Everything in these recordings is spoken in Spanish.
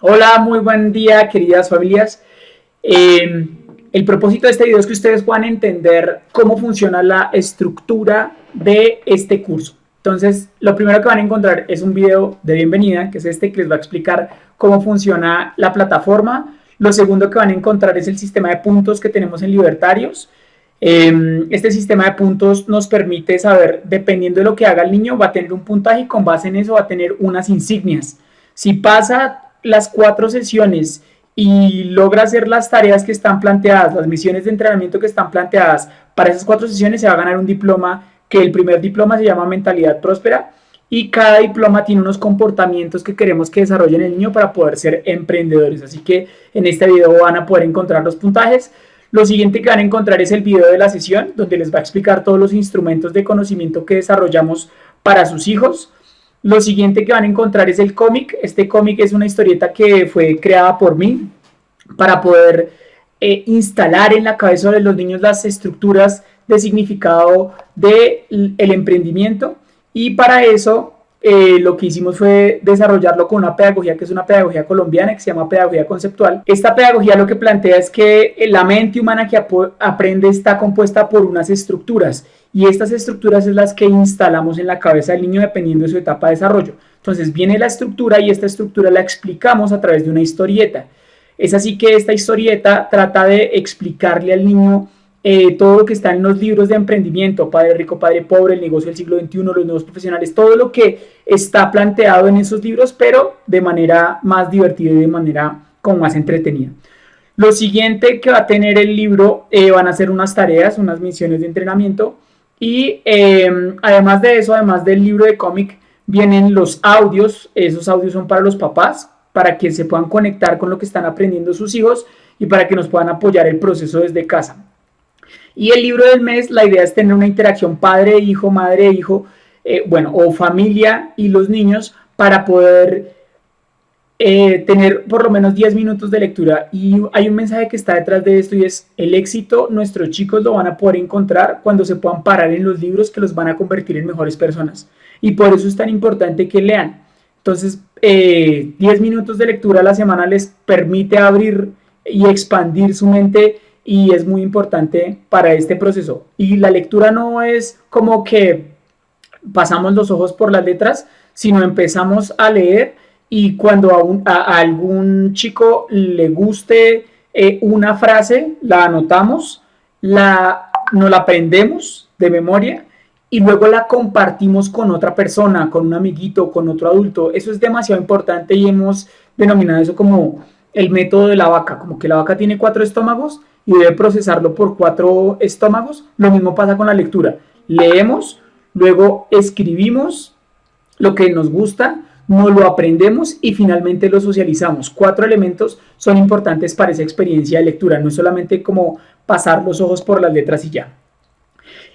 Hola, muy buen día queridas familias. Eh, el propósito de este video es que ustedes puedan entender cómo funciona la estructura de este curso. Entonces, lo primero que van a encontrar es un video de bienvenida, que es este que les va a explicar cómo funciona la plataforma. Lo segundo que van a encontrar es el sistema de puntos que tenemos en Libertarios. Em, este sistema de puntos nos permite saber, dependiendo de lo que haga el niño, va a tener un puntaje y con base en eso va a tener unas insignias. Si pasa las cuatro sesiones y logra hacer las tareas que están planteadas, las misiones de entrenamiento que están planteadas para esas cuatro sesiones, se va a ganar un diploma que el primer diploma se llama Mentalidad Próspera y cada diploma tiene unos comportamientos que queremos que desarrollen el niño para poder ser emprendedores. Así que en este video van a poder encontrar los puntajes. Lo siguiente que van a encontrar es el video de la sesión, donde les va a explicar todos los instrumentos de conocimiento que desarrollamos para sus hijos. Lo siguiente que van a encontrar es el cómic. Este cómic es una historieta que fue creada por mí para poder eh, instalar en la cabeza de los niños las estructuras de significado del el emprendimiento y para eso eh, lo que hicimos fue desarrollarlo con una pedagogía que es una pedagogía colombiana que se llama pedagogía conceptual. Esta pedagogía lo que plantea es que la mente humana que aprende está compuesta por unas estructuras y estas estructuras es las que instalamos en la cabeza del niño dependiendo de su etapa de desarrollo. Entonces viene la estructura y esta estructura la explicamos a través de una historieta. Es así que esta historieta trata de explicarle al niño eh, todo lo que está en los libros de emprendimiento, Padre Rico, Padre Pobre, el negocio del siglo XXI, los nuevos profesionales, todo lo que está planteado en esos libros, pero de manera más divertida y de manera como más entretenida. Lo siguiente que va a tener el libro eh, van a ser unas tareas, unas misiones de entrenamiento y em, además de eso, además del libro de cómic, vienen los audios, esos audios son para los papás, para que se puedan conectar con lo que están aprendiendo sus hijos y para que nos puedan apoyar el proceso desde casa. Y el libro del mes, la idea es tener una interacción padre-hijo, madre-hijo, eh, bueno, o familia y los niños para poder eh, tener por lo menos 10 minutos de lectura. Y hay un mensaje que está detrás de esto y es el éxito, nuestros chicos lo van a poder encontrar cuando se puedan parar en los libros que los van a convertir en mejores personas. Y por eso es tan importante que lean. Entonces, 10 eh, minutos de lectura a la semana les permite abrir y expandir su mente y es muy importante para este proceso. Y la lectura no es como que pasamos los ojos por las letras, sino empezamos a leer y cuando a, algún chico le guste eh, una frase, la anotamos, la, nos la aprendemos de memoria y luego la compartimos con otra persona, con un amiguito, con otro adulto. Eso es demasiado importante y hemos denominado eso como el método de la vaca, como que la vaca tiene cuatro estómagos y debe procesarlo por cuatro estómagos. Lo mismo pasa con la lectura. Leemos, luego escribimos lo que nos gusta, no lo aprendemos y finalmente lo socializamos. Cuatro elementos son importantes para esa experiencia de lectura, no es solamente como pasar los ojos por las letras y ya.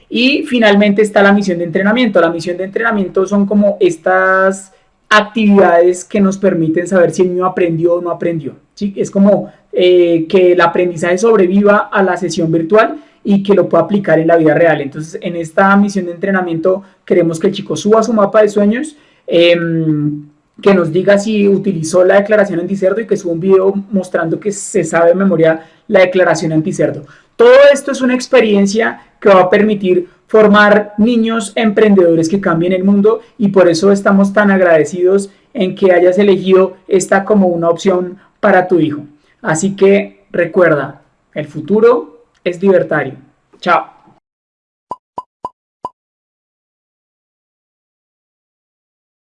Y finalmente está la misión de entrenamiento. La misión de entrenamiento son como estas actividades que nos permiten saber si el niño aprendió o no aprendió. ¿sí? Es como eh, que el aprendizaje sobreviva a la sesión virtual y que lo pueda aplicar en la vida real. Entonces, en esta misión de entrenamiento queremos que el chico suba su mapa de sueños, em, que nos diga si utilizó la declaración anticerdo y que suba un video mostrando que se sabe de memoria la declaración anticerdo. Todo esto es una experiencia que va a permitir formar niños emprendedores que cambien el mundo y por eso estamos tan agradecidos en que hayas elegido esta como una opción para tu hijo. Así que recuerda, el futuro es libertario. Chao.